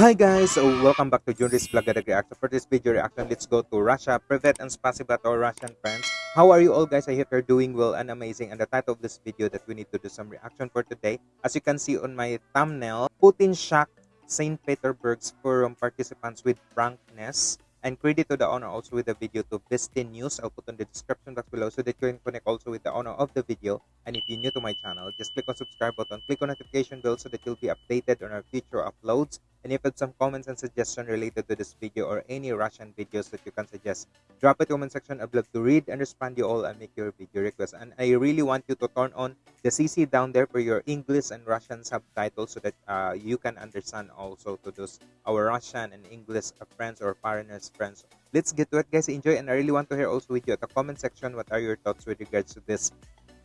Hi guys, so welcome back to Junris Vlog Reaction. For this video reaction, let's go to Russia. Privet and spasiba to Russian friends. How are you all guys? I hope you're doing well and amazing. And the title of this video that we need to do some reaction for today. As you can see on my thumbnail, Putin shocked St. Petersburg's forum participants with frankness. And credit to the owner also with the video to Vistin News. I'll put on the description box below so that you can connect also with the owner of the video. And if you're new to my channel, just click on subscribe button, click on notification bell so that you'll be updated on our future uploads. And if you have some comments and suggestions related to this video or any Russian videos that you can suggest, drop it comment section. I'd love to read and respond to you all and make your video request. And I really want you to turn on the CC down there for your English and Russian subtitles so that uh, you can understand also to those our Russian and English friends or foreigners friends. Let's get to it, guys. Enjoy, and I really want to hear also with you at the comment section what are your thoughts with regards to this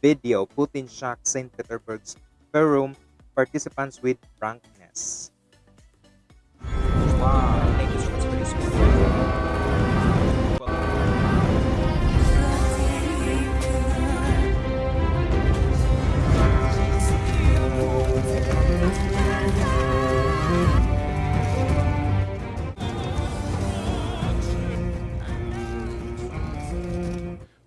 video. Putin shocked St. Petersburg's forum participants with frankness. Wow.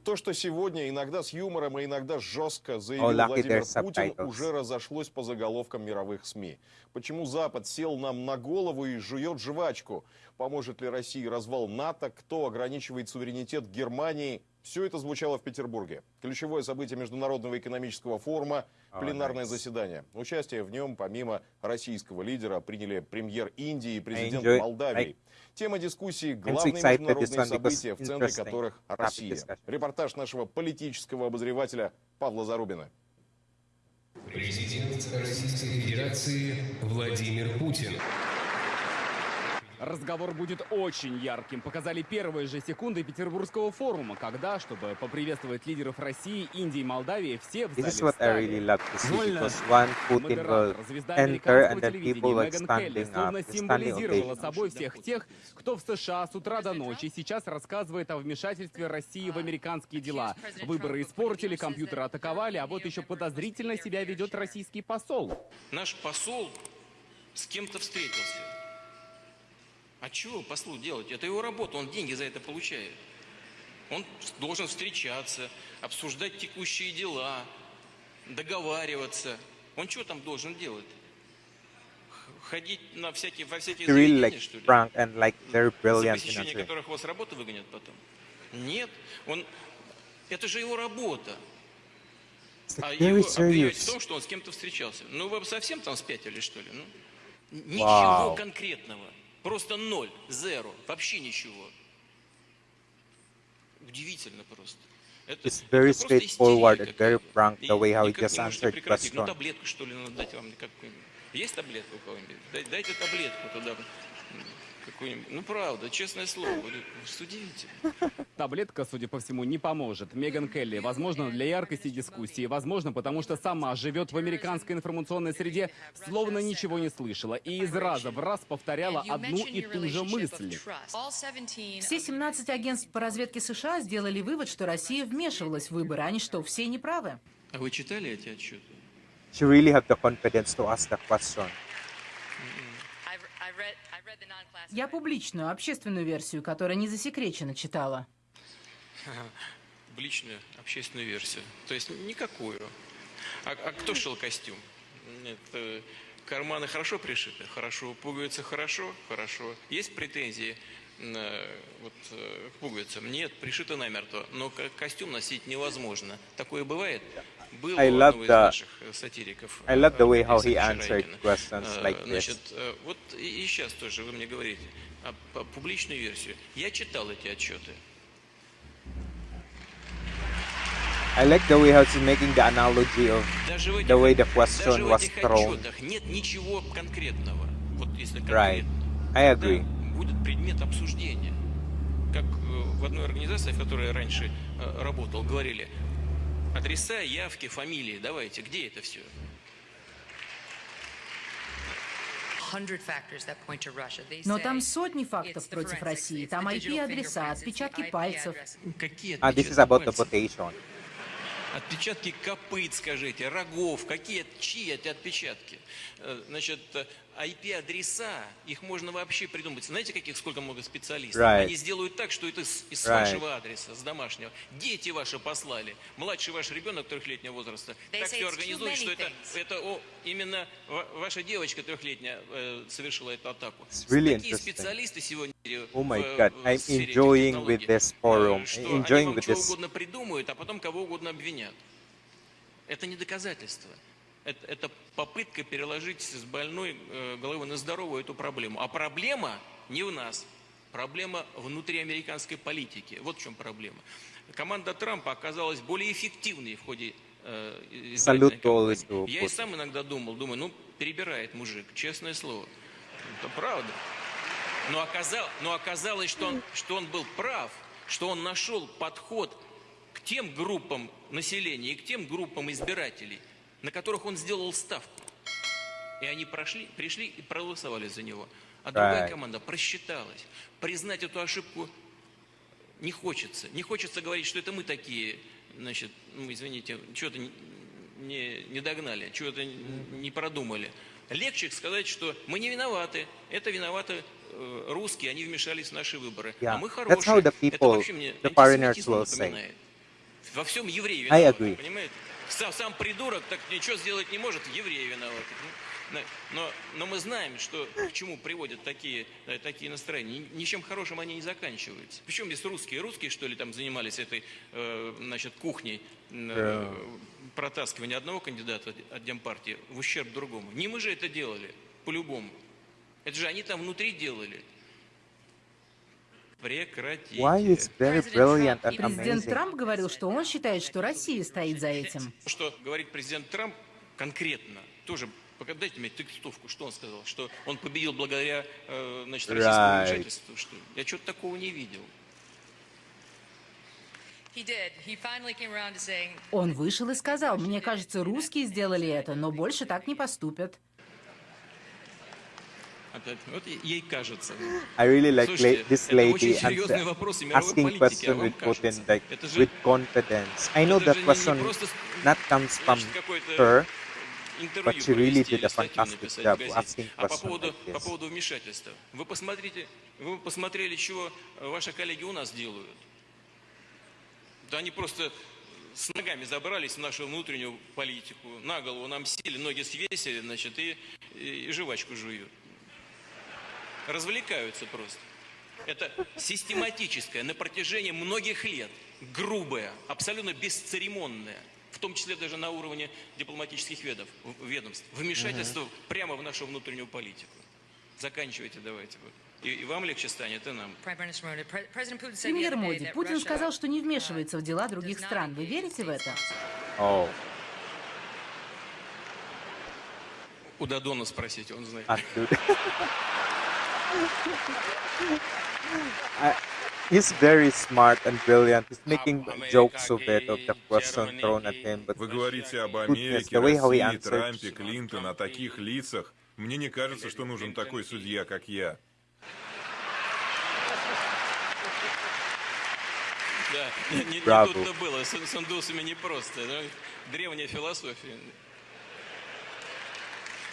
То, что сегодня иногда с юмором и иногда жестко заявил lucky Владимир Путин, уже разошлось по заголовкам мировых СМИ. Почему Запад сел нам на голову и жует жвачку? Поможет ли России развал НАТО? Кто ограничивает суверенитет Германии? Все это звучало в Петербурге. Ключевое событие Международного экономического форума Oh, – пленарное nice. заседание. Участие в нем, помимо российского лидера, приняли премьер Индии и президент enjoy- Молдавии. Тема дискуссии – главные международные события, в центре которых Россия. Репортаж нашего политического обозревателя Павла Зарубина. Президент Российской Федерации Владимир Путин. Разговор будет очень ярким. Показали первые же секунды Петербургского форума, когда, чтобы поприветствовать лидеров России, Индии и Молдавии, все в зале Модератор, звезда американского телевидения Меган Келли словно символизировала собой всех тех, кто в США с утра до ночи сейчас рассказывает о вмешательстве России в американские дела. Выборы испортили, компьютеры атаковали, а вот еще подозрительно себя ведет российский посол. наш посол с кем-то встретился. А чего послу делать? Это его работа, он деньги за это получает. Он должен встречаться, обсуждать текущие дела, договариваться. Он что там должен делать? Ходить на всякие, во всякие really like что ли? frank and like very За brilliant, know, посещение которых вас работы выгонят потом? Нет, он... Это же его работа. А его обвинять в том, что он с кем-то встречался. Ну, вы совсем там спятили, что ли? Ну, ничего Вау. конкретного. Просто ноль, зеро, вообще ничего. Удивительно просто. Это, It's very это просто straightforward истерика and very какая-то. frank the И way how he никак just не можете answered прекратить. Ну, question. таблетку, что ли, надо дать вам какую-нибудь. Есть таблетка у кого-нибудь? Дай- Дайте таблетку туда. Какую-нибудь. Ну, правда, честное слово. Что удивительно. Таблетка, судя по всему, не поможет. Меган Келли, возможно, для яркости дискуссии, возможно, потому что сама живет в американской информационной среде, словно ничего не слышала, и из раза в раз повторяла одну и ту же мысль. Все 17 агентств по разведке США сделали вывод, что Россия вмешивалась в выборы. Они что, все неправы? А вы читали эти отчеты? She really have the confidence to ask the question. Я публичную, общественную версию, которая не засекречена, читала. Публичную, общественную версию. То есть никакую. А, а кто шил костюм? Нет, э, карманы хорошо пришиты? Хорошо. Пуговицы хорошо? Хорошо. Есть претензии э, вот, э, к пуговицам? Нет, пришито намертво. Но ко- костюм носить невозможно. Такое бывает? Было I у love одного из the- наших э, сатириков. I love the way how Бориса he answered Шарайкина. questions Э, like this. Значит, э, вот и сейчас тоже вы мне говорите а, по- публичную версию. Я читал эти отчеты. I like the way how she's making the analogy of Даже в этих, the way the даже question в was этих thrown. отчетах нет ничего конкретного. Вот если Right. конкретно. I Тогда agree. будет предмет обсуждения. Как э, в одной организации, в которой я раньше э, работал, говорили, адреса, явки, фамилии, давайте, где это все? Но там сотни фактов против России. Там IP-адреса, отпечатки пальцев. Какие Ah, this is отпечатки about the. Отпечатки копыт, скажите, рогов, какие, чьи эти отпечатки? Э, Значит, IP-адреса, их можно вообще придумать. Знаете, каких сколько много специалистов? Right. Они сделают так, что это с, из Right. вашего адреса, с домашнего. Дети ваши послали. Младший ваш ребенок трехлетнего возраста. They так все many что это, это о, именно ва- ваша девочка трехлетняя э, совершила эту атаку. It's really Такие специалисты сегодня э, Oh my God, в I'm сфере enjoying with this э, forum, что enjoying они вам with чего this- угодно придумают, а потом кого угодно обвинят. Это не доказательство. Это, это попытка переложить с больной э, головы на здоровую эту проблему. А проблема не в нас. Проблема внутри американской политики. Вот в чем проблема. Команда Трампа оказалась более эффективной в ходе э, who Я и сам иногда думал, думаю, ну, перебирает мужик, честное слово. Это правда. Но, оказал- но оказалось, что он, что он был прав, что он нашел подход к тем группам населения и к тем группам избирателей, на которых он сделал ставку. И они прошли, пришли и проголосовали за него. А другая Right. команда просчиталась. Признать эту ошибку не хочется. Не хочется говорить, что это мы такие, значит, ну, извините, что-то не, не, догнали, чего-то не продумали. Легче сказать, что мы не виноваты, это виноваты э, русские, они вмешались в наши выборы. Yeah. А мы That's хорошие. how the это people, вообще мне the напоминает. Во всем евреи виноваты, понимаете? Сам, сам придурок так ничего сделать не может, евреи виноваты. Ну, Но, но мы знаем, что к чему приводят такие, э, такие настроения. Ни- Ничем хорошим они не заканчиваются. Причем здесь русские? Русские, что ли, там занимались этой э, значит, кухней э, протаскивания одного кандидата от Демпартии в ущерб другому. Не мы же это делали, по-любому. Это же они там внутри делали. Прекратите. Why is very brilliant and Президент amazing. Трамп говорил, что он считает, что Россия стоит за этим. Что говорит президент Трамп конкретно, тоже дайте мне текстовку, что он сказал, что он победил благодаря э, значит, российскому Right. Что? Я что-то такого не видел. Он вышел и сказал, мне кажется, русские сделали это, но больше так не поступят. Опять, вот ей кажется. I really like Слушайте, this lady and asking а question вам with кажется. like with confidence. I know that question not comes from her, but she really did a fantastic job asking А по поводу, like по поводу вмешательства. Вы посмотрите, вы посмотрели, чего ваши коллеги у нас делают. Да они просто с ногами забрались в нашу внутреннюю политику, на голову нам сели, ноги свесили, значит, и, и, и жвачку жуют. Развлекаются просто. Это систематическое, на протяжении многих лет, грубое, абсолютно бесцеремонное, в том числе даже на уровне дипломатических ведов, ведомств, вмешательство прямо в нашу внутреннюю политику. Заканчивайте давайте. вот. И, и вам легче станет, и нам. Премьер Моди, Путин сказал, что не uh, вмешивается в дела does других стран. Вы верите в это? Oh, У Дадона спросите, он знает. He's very smart and brilliant. He's making jokes of it, of the question thrown at him. But Вы говорите об Америке, the way how he России. Трампе, Клинтон, о таких лицах. Мне не кажется, что нужен такой судья, как я. Да, не, не- тут-то было, с, с индусами непросто. да. Древняя философия.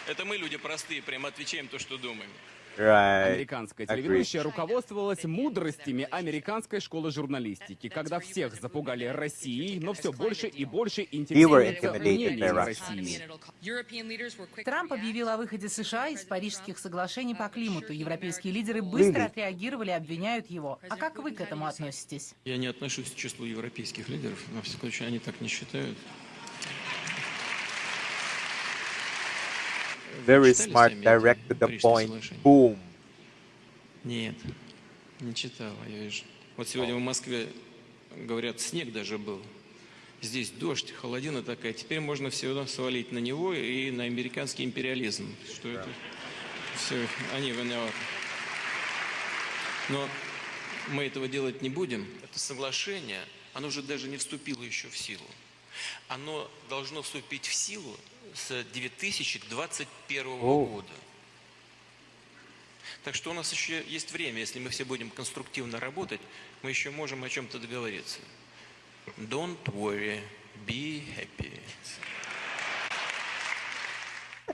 Это мы, люди простые, прям отвечаем то, что думаем. Agree. телеведущая руководствовалась мудростями американской школы журналистики, когда всех запугали Россией, но все больше и больше интересуется мнением. России. Трамп объявил о выходе США из парижских соглашений по климату. Европейские лидеры быстро отреагировали, обвиняют его. А как вы к этому относитесь? Я не отношусь к числу европейских лидеров, во всяком случае, они так не считают. Very smart, direct to the point. Boom. Нет, не читал, я вижу. Вот сегодня в Москве, говорят, снег даже был. Здесь дождь, холодина такая. Теперь можно все свалить на него и на американский империализм. Что это все, они виноваты. Но мы этого делать не будем. Это соглашение, оно же даже не вступило еще в силу. Оно должно вступить в силу с 2021 О. года. Так что у нас еще есть время, если мы все будем конструктивно работать, мы еще можем о чем-то договориться. Don't worry, be happy.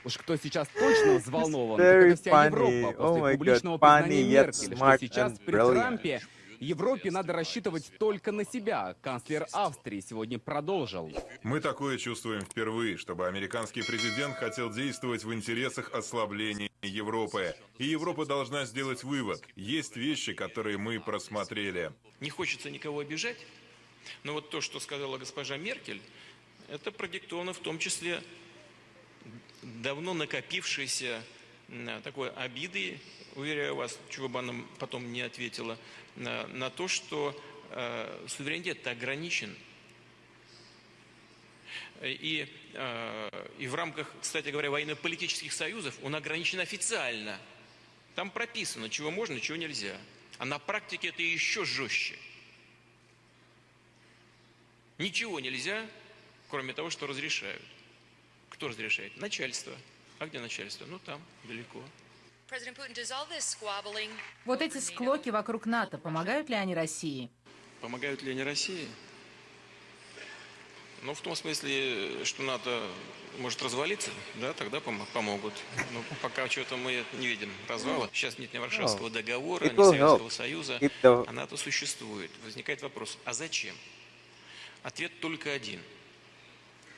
Уж кто сейчас точно взволнован, так это вся funny. Европа Oh после God, публичного funny признания Меркель, что сейчас при. Трампе Европе надо рассчитывать только на себя. Канцлер Австрии сегодня продолжил. Мы такое чувствуем впервые, чтобы американский президент хотел действовать в интересах ослабления Европы. И Европа должна сделать вывод. Есть вещи, которые мы просмотрели. Не хочется никого обижать, но вот то, что сказала госпожа Меркель, это продиктовано в том числе давно накопившейся такой обидой, уверяю вас, чего бы она потом не ответила, на, на то, что э, суверенитет ограничен. И, э, и в рамках, кстати говоря, военно-политических союзов он ограничен официально. Там прописано, чего можно, чего нельзя. А на практике это еще жестче. Ничего нельзя, кроме того, что разрешают. Кто разрешает? Начальство. А где начальство? Ну там, далеко. Вот эти склоки вокруг НАТО, помогают ли они России? Помогают ли они России? Ну, в том смысле, что НАТО может развалиться, да, тогда пом- помогут. Но пока что-то мы не видим развала. Сейчас нет ни Варшавского договора, ни will Советского Союза, а НАТО существует. Возникает вопрос, а зачем? Ответ только один.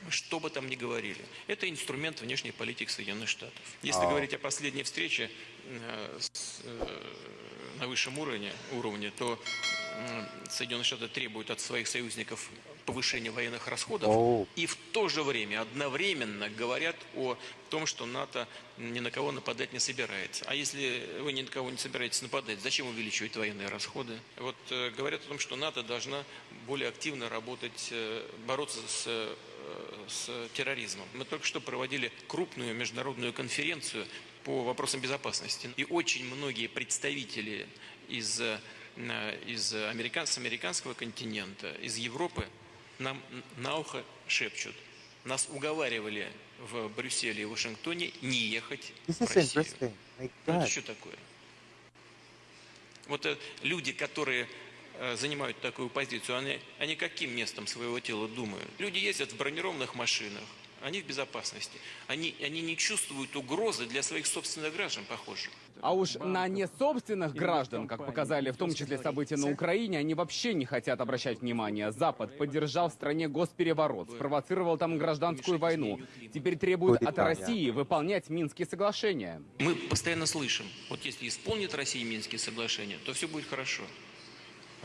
Что бы там ни говорили. Это инструмент внешней политики Соединенных Штатов. Если А. говорить о последней встрече э, с, э, на высшем уровне, уровне то м, Соединенные Штаты требуют от своих союзников повышения военных расходов О. и в то же время одновременно говорят о том, что НАТО ни на кого нападать не собирается. А если вы ни на кого не собираетесь нападать, зачем увеличивать военные расходы? Вот э, говорят о том, что НАТО должна более активно работать, э, бороться с, э, с терроризмом. Мы только что проводили крупную международную конференцию по вопросам безопасности. И очень многие представители из, э, из американ, с американского континента, из Европы нам на ухо шепчут. Нас уговаривали в Брюсселе и Вашингтоне не ехать This в Россию. Ну, это что такое? Вот э, люди, которые занимают такую позицию, они, они каким местом своего тела думают? Люди ездят в бронированных машинах, они в безопасности. Они, они не чувствуют угрозы для своих собственных граждан, похоже. А уж на несобственных граждан, как показали в том числе события на Украине, они вообще не хотят обращать внимание. Запад поддержал в стране госпереворот, спровоцировал там гражданскую войну. Теперь требует от России выполнять Минские соглашения. Мы постоянно слышим, вот если исполнит Россия Минские соглашения, то все будет хорошо.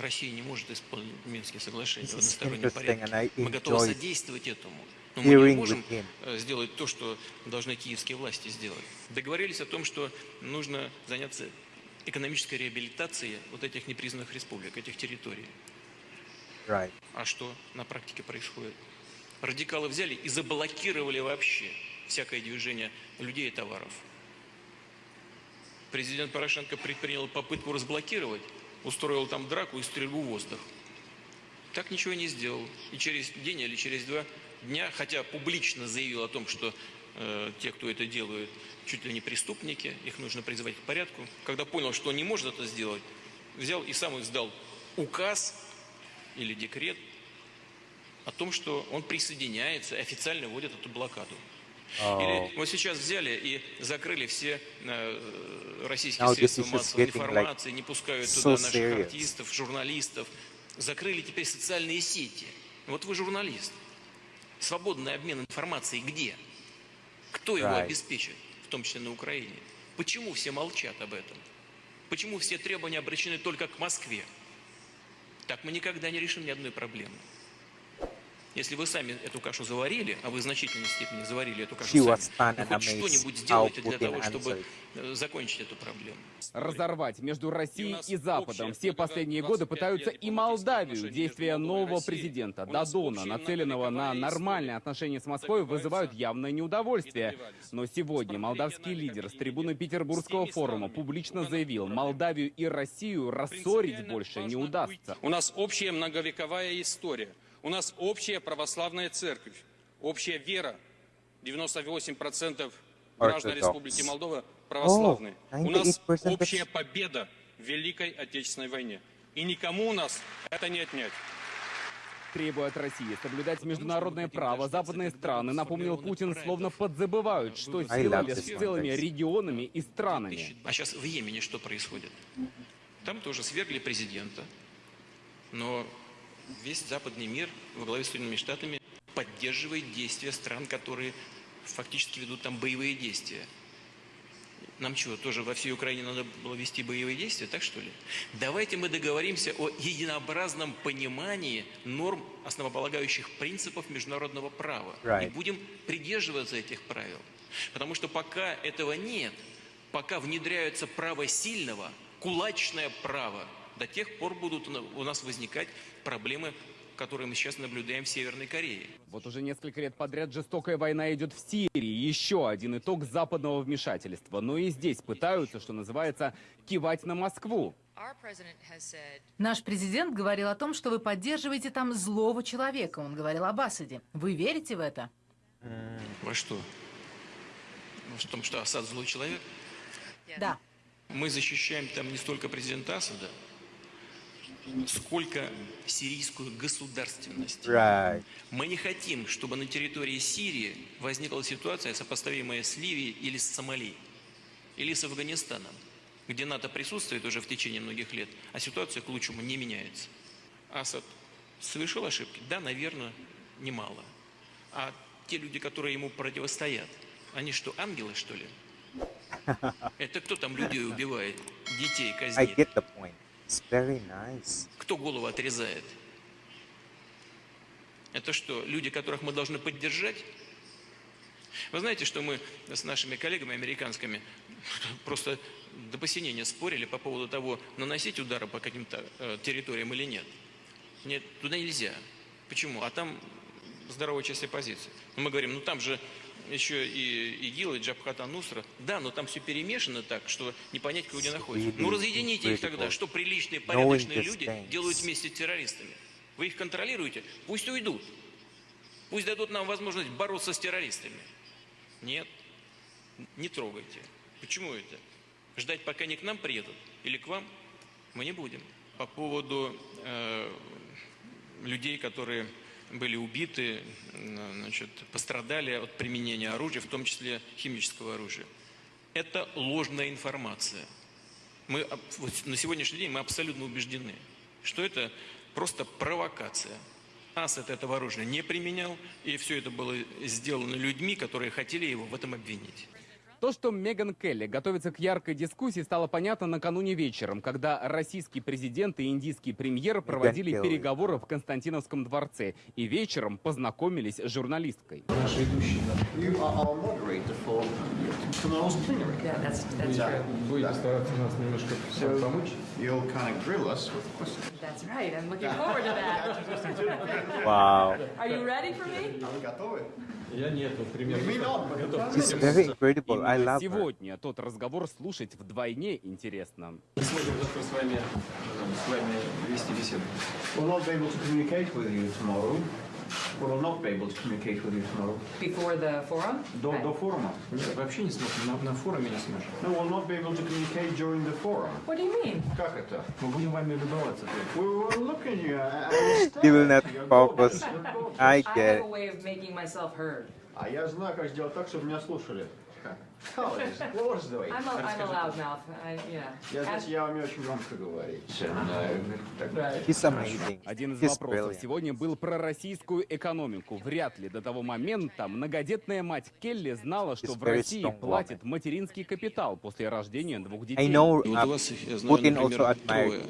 Россия не может исполнить Минские соглашения в одностороннем порядке. Мы готовы содействовать этому. Но мы не можем э, сделать то, что должны киевские власти сделать. Договорились о том, что нужно заняться экономической реабилитацией вот этих непризнанных республик, этих территорий. Right. А что на практике происходит? Радикалы взяли и заблокировали вообще всякое движение людей и товаров. Президент Порошенко предпринял попытку разблокировать, устроил там драку и стрельбу в воздух. Так ничего не сделал. И через день или через два дня, хотя публично заявил о том, что э, те, кто это делают, чуть ли не преступники, их нужно призывать к порядку. Когда понял, что не может это сделать, взял и сам издал указ или декрет о том, что он присоединяется и официально вводит эту блокаду. Или вот сейчас взяли и закрыли все э, российские Now средства массовой like, информации, не пускают so туда наших serious. артистов, журналистов. Закрыли теперь социальные сети. Вот вы журналист. Свободный обмен информацией где? Кто его обеспечит, в том числе на Украине? Почему все молчат об этом? Почему все требования обращены только к Москве? Так мы никогда не решим ни одной проблемы. Если вы сами эту кашу заварили, а вы в значительной степени заварили эту кашу сами, хоть что-нибудь how сделайте для того, чтобы э, закончить эту проблему. Разорвать между Россией и Западом. Все последние годы пытаются и Молдавию. Действия нового президента Дадона, нацеленного на нормальные отношения с Москвой, вызывают явное неудовольствие. Но сегодня молдавский лидер с трибуны Петербургского форума публично заявил, Молдавию и Россию рассорить больше не удастся. У нас общая многовековая история. У нас общая православная церковь, общая вера. 98% граждан Orthodox. Республики Молдова православные. Oh, у нас 98% общая победа в Великой Отечественной войне. И никому у нас это не отнять. требуя от России соблюдать международное право. Западные страны, напомнил Путин, словно подзабывают, что сделали с целыми регионами и странами. А сейчас в Йемене что происходит? Там тоже свергли президента, но весь западный мир во главе с Соединенными Штатами поддерживает действия стран, которые фактически ведут там боевые действия. Нам что, тоже во всей Украине надо было вести боевые действия, так что ли? Давайте мы договоримся о единообразном понимании норм основополагающих принципов международного права. И Right. будем придерживаться этих правил. Потому что пока этого нет, пока внедряется право сильного, кулачное право, до тех пор будут у на- у нас возникать проблемы, которые мы сейчас наблюдаем в Северной Корее. Вот уже несколько лет подряд жестокая война идет в Сирии. Еще один итог западного вмешательства. Но и здесь пытаются, что называется, кивать на Москву. Наш президент говорил о том, что вы поддерживаете там злого человека. Он говорил об Асаде. Вы верите в это? Во что? В том, что Асад злой человек? Да. Мы защищаем там не столько президента Асада, сколько сирийскую государственность. Right. Мы не хотим, чтобы на территории Сирии возникла ситуация, сопоставимая с Ливией или с Сомали, или с Афганистаном, где НАТО присутствует уже в течение многих лет, а ситуация к лучшему не меняется. Асад совершил ошибки? Да, наверное, немало. А те люди, которые ему противостоят, они что, ангелы, что ли? Это кто там людей убивает, детей I казнит? get the point. It's very nice. Кто голову отрезает? Это что, люди, которых мы должны поддержать? Вы знаете, что мы с нашими коллегами американскими просто до посинения спорили по поводу того, наносить удары по каким-то э, территориям или нет. Нет, туда нельзя. Почему? А там здоровая часть оппозиции. Мы говорим, ну там же еще и ИГИЛ, и Джабхата Нусра. Да, но там все перемешано так, что не понять, кто где находится. Ну really разъедините их тогда. Что приличные, порядочные люди делают вместе с террористами? Вы их контролируете? Пусть уйдут. Пусть дадут нам возможность бороться с террористами. Нет, не трогайте. Почему это? Ждать, пока они к нам приедут или к вам, мы не будем. По поводу э, людей, которые были убиты, значит, пострадали от применения оружия, в том числе химического оружия. Это ложная информация. Мы вот на сегодняшний день мы абсолютно убеждены, что это просто провокация. Асад этого оружия не применял, и все это было сделано людьми, которые хотели его в этом обвинить. То, что Меган Келли готовится к яркой дискуссии, стало понятно накануне вечером, когда российский президент и индийский премьер проводили переговоры в Константиновском дворце и вечером познакомились с журналисткой. You are. Будете стараться нас немножко помочь? That's right. I'm looking forward to that. Wow. Are you ready for me? Вы готовы? Я нету, примерно. Incredible. I love сегодня тот разговор слушать вдвойне интересно. Сможем завтра с вами, с вами вести беседу. We'll not be able to communicate with you tomorrow. We will not be able to communicate with you tomorrow. Before the forum? До, до форума? Нет, вообще не сможем. На, на форуме не сможем. No, we'll not be able to communicate during the forum. What do you mean? Как это? Мы будем вами любоваться. We will look at you and understand. He will not You're focus. good. You're good. I I get have it. a way of making myself heard. А я знаю, как сделать так, чтобы меня слушали. Colleagues, what was the way? I'm a, I'm a loudmouth. I, yeah. Я, знаете, я умею очень громко говорить. He's amazing. Один из He's вопросов brilliant. сегодня был про российскую экономику. Вряд ли до того момента многодетная мать Келли знала, что He's в России платит материнский капитал после рождения двух детей. I know uh, у вас, я знаю, Putin например, also трое.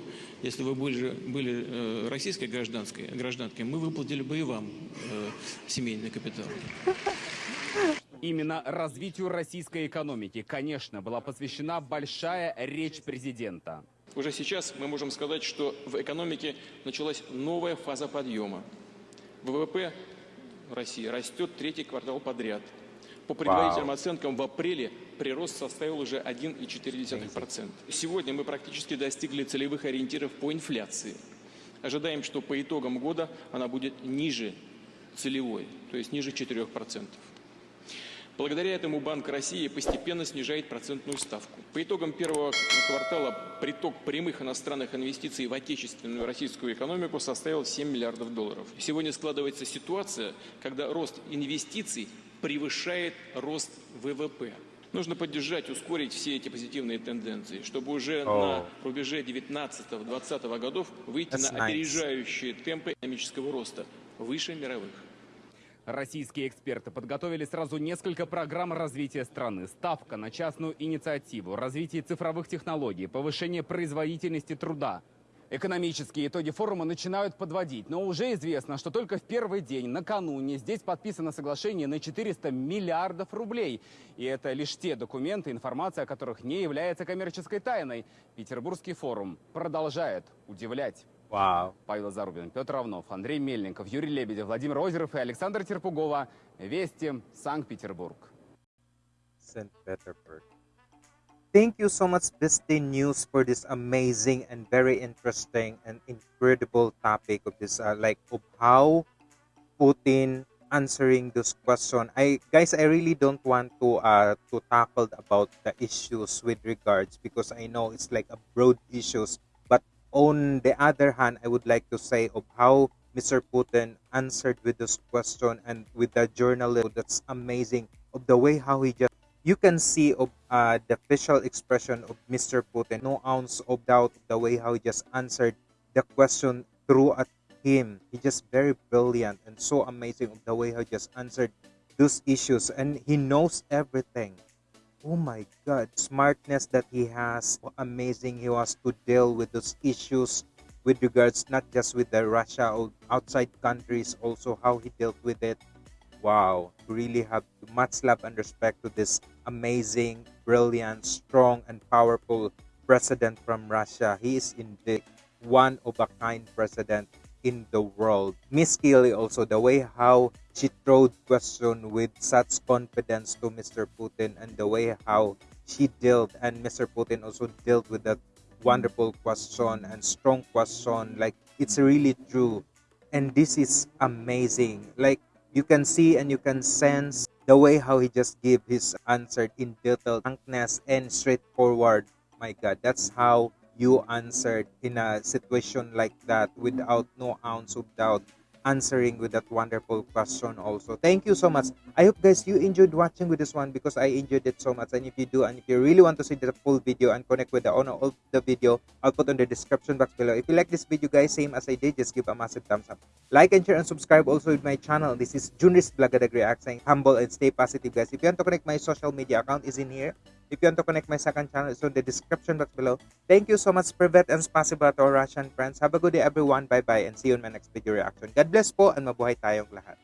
Если вы были, были э, российской гражданской, гражданкой, мы выплатили бы и вам э, семейный капитал. Именно развитию российской экономики, конечно, была посвящена большая речь президента. Уже сейчас мы можем сказать, что в экономике началась новая фаза подъема. ВВП России растет третий квартал подряд. По предварительным Вау. оценкам в апреле прирост составил уже 1,4%. Сегодня мы практически достигли целевых ориентиров по инфляции. Ожидаем, что по итогам года она будет ниже целевой, то есть ниже 4%. Благодаря этому Банк России постепенно снижает процентную ставку. По итогам первого квартала приток прямых иностранных инвестиций в отечественную российскую экономику составил 7 миллиардов долларов. Сегодня складывается ситуация, когда рост инвестиций превышает рост ВВП. Нужно поддержать, ускорить все эти позитивные тенденции, чтобы уже О. на рубеже 19-20 годов выйти That's на nice. опережающие темпы экономического роста, выше мировых. Российские эксперты подготовили сразу несколько программ развития страны. Ставка на частную инициативу, развитие цифровых технологий, повышение производительности труда. Экономические итоги форума начинают подводить, но уже известно, что только в первый день, накануне, здесь подписано соглашение на 400 миллиардов рублей. И это лишь те документы, информация о которых не является коммерческой тайной. Петербургский форум продолжает удивлять. Wow. Павел Зарубин, Петр Равнов, Андрей Мельников, Юрий Лебедев, Владимир Озеров и Александр Терпугова. Вести, Санкт-Петербург. St. Petersburg. Thank you so much, Vesti News, for this amazing and very interesting and incredible topic of this, uh, like of how Putin answering this question. I guys, I really don't want to uh to tackle about the issues with regards because I know it's like a broad issues. on the other hand, I would like to say of how Mr. Putin answered with this question and with the journalist. That's amazing of the way how he just you can see of uh, the facial expression of Mr. Putin, no ounce of doubt the way how he just answered the question through at him. He just very brilliant and so amazing of the way how he just answered those issues and he knows everything. Oh my god, smartness that he has, amazing he was to deal with those issues with regards not just with the Russia or outside countries, also how he dealt with it. Wow really have much love and respect to this amazing brilliant strong and powerful president from russia. He is indeed one of a kind president in the world. Miss Keely also the way how she throwed question with such confidence to mr putin and the way how she dealt and mr putin also dealt with that wonderful question and strong question like it's really true and this is amazing. Like you can see and you can sense the way how he just gave his answer in detail frankness and straightforward. My god that's how you answered in a situation like that without no ounce of doubt answering with that wonderful question also. Thank you so much. I hope guys you enjoyed watching with this one because i enjoyed it so much. And if you do and if you really want to see the full video and connect with the owner of the video i'll put on the description box below. If you like this video guys same as i did just give a massive thumbs up. Like and share and subscribe also with my channel. This is junris blagadag react saying humble and stay positive guys. If you want to connect my social media account is in here if you want to connect my second channel, it's on the description box below. Thank you so much, Privet and Spasiba to our Russian friends. Have a good day, everyone. Bye-bye and see you in my next video reaction. God bless po and mabuhay tayong lahat.